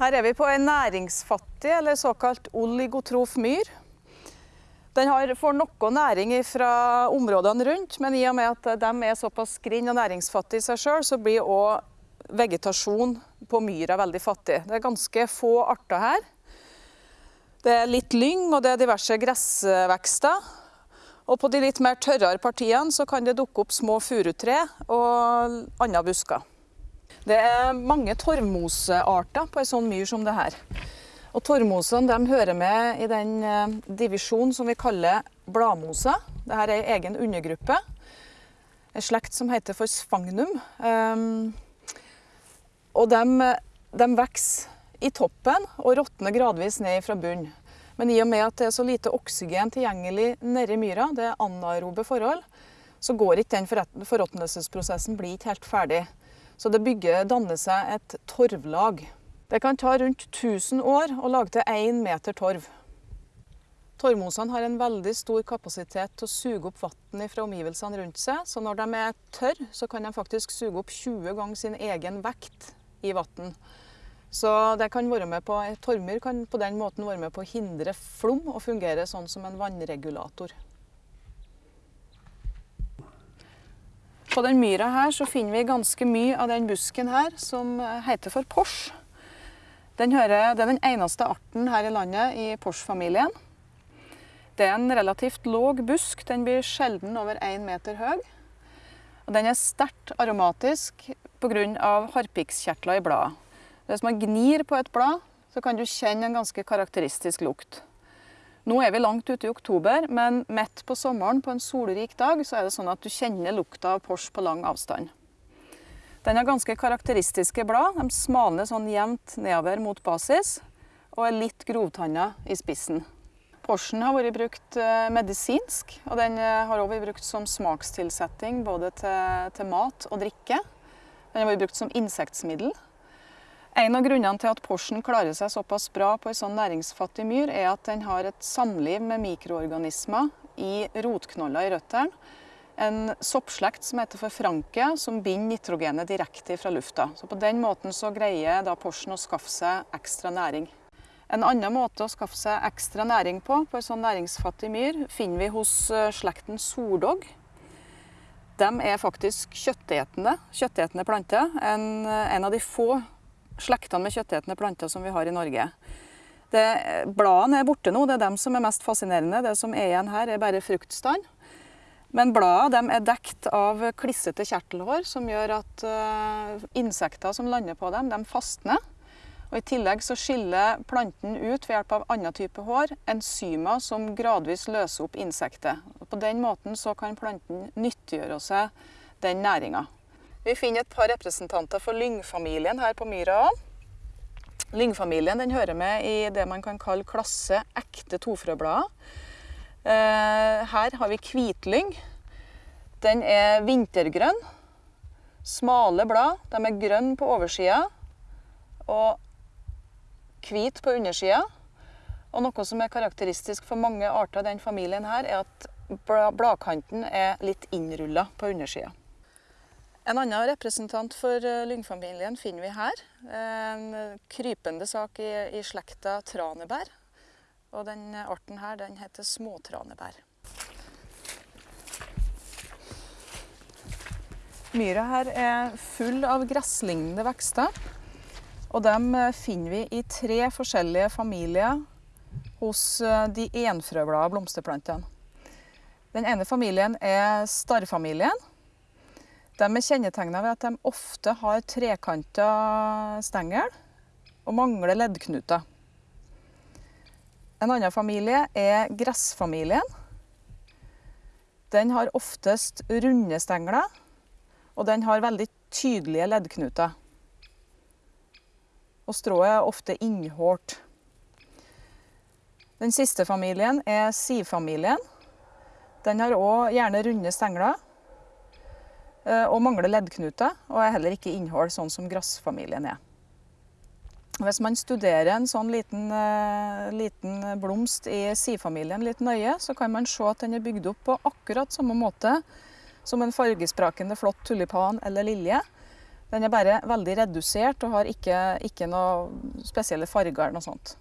Her er vi på en næringsfattig, eller såkalt oligotrof myr. Den har, får noe næring fra områdene rundt, men i og med at de er såpass grinn og næringsfattige i seg sjøl, så blir òg vegetasjon på myra veldig fattig. Det er ganske få arter her. Det er litt lyng og det er diverse gressvekster. Og på de litt mer tørrere partiene så kan det dukke opp små furutre og andre busker. Det er mange torvmosearter på en sånn myr som det her. Og Torvmosene hører med i den eh, divisjonen som vi kaller bladmose. Dette er en egen undergruppe. En slekt som heter for sfagnum. Um, og de, de vokser i toppen og råtner gradvis ned fra bunnen. Men i og med at det er så lite oksygen tilgjengelig nedi myra, det er anaerobe forhold, så går ikke den forråtnelsesprosessen blir ikke helt ferdig. Så det bygger, danner seg et torvlag. Det kan ta rundt 1000 år å lage til én meter torv. Torvmosene har en veldig stor kapasitet til å suge opp vann fra omgivelsene rundt seg. Så når de er tørre, så kan de faktisk suge opp 20 ganger sin egen vekt i vann. Så det kan være med på, torvmyr kan på den måten være med på å hindre flom og fungere sånn som en vannregulator. På den myra her så finner vi ganske mye av den busken her som heter for pors. Den hører, det er den eneste arten her i landet i porsfamilien. Det er en relativt låg busk. Den blir sjelden over én meter høy. Og den er sterkt aromatisk pga. harpikskjertler i bladet. Hvis man gnir på et blad, så kan du kjenne en ganske karakteristisk lukt. Nå er vi langt ute i oktober, men midt på sommeren på en solrik dag så er det sånn at du kjenner lukta av Porsche på lang avstand. Den har ganske karakteristiske blad. De smalner sånn jevnt nedover mot basis og er litt grovtanna i spissen. Porschen har vært brukt eh, medisinsk, og den eh, har også vært brukt som smakstilsetting både til, til mat og drikke. Den har vært brukt som insektmiddel. En av grunnene til at Porschen klarer seg såpass bra på en sånn næringsfattig myr, er at den har et samliv med mikroorganismer i rotknoller i røttene. En soppslekt som heter for franke, som binder nitrogenet direkte fra lufta. Så På den måten så greier da Porschen å skaffe seg ekstra næring. En annen måte å skaffe seg ekstra næring på, på en sånn næringsfattig myr, finner vi hos eh, slekten sordog. De er faktisk kjøttetende, kjøttetende planter. En, eh, en av de få slektene med kjøttetende planter som vi har i Norge. Det, bladene er borte nå, det er dem som er mest fascinerende. Det som er igjen her, er bare fruktstand. Men bladene er dekt av klissete kjertelhår, som gjør at uh, insekter som lander på dem, de fastner. Og I tillegg så skiller planten ut ved hjelp av annen type hår enzymer som gradvis løser opp insektet. På den måten så kan planten nyttiggjøre seg den næringa. Vi finner et par representanter for lyngfamilien her på myra òg. Lyngfamilien hører med i det man kan kalle klasse ekte tofrøblader. Eh, her har vi hvitlyng. Den er vintergrønn. Smale blad. De er grønne på oversida og hvit på undersida. Og noe som er karakteristisk for mange arter av den familien her, er at bladkanten er litt innrulla på undersida. En annen representant for eh, lyngfamilien finner vi her. En krypende sak i, i slekta tranebær. Og den arten her den heter småtranebær. Myra her er full av gresslignende vekster. Og dem eh, finner vi i tre forskjellige familier hos eh, de enfrøblade blomsterplantene. Den ene familien er starrfamilien. De er kjennetegna ved at de ofte har trekanta stengel og mangler leddknuter. En annen familie er gressfamilien. Den har oftest runde stengler, og den har veldig tydelige leddknuter. Og strået er ofte innhårt. Den siste familien er sivfamilien. Den har òg gjerne runde stengler og mangler leddknuter, og er heller ikke innhold, sånn som grassfamilien er. Hvis man studerer en sånn liten, uh, liten blomst i sifamilien litt nøye, så kan man se at den er bygd opp på akkurat samme måte som en fargesprakende flott tulipan eller lilje. Den er bare veldig redusert og har ikke, ikke noe spesielle farger eller noe sånt.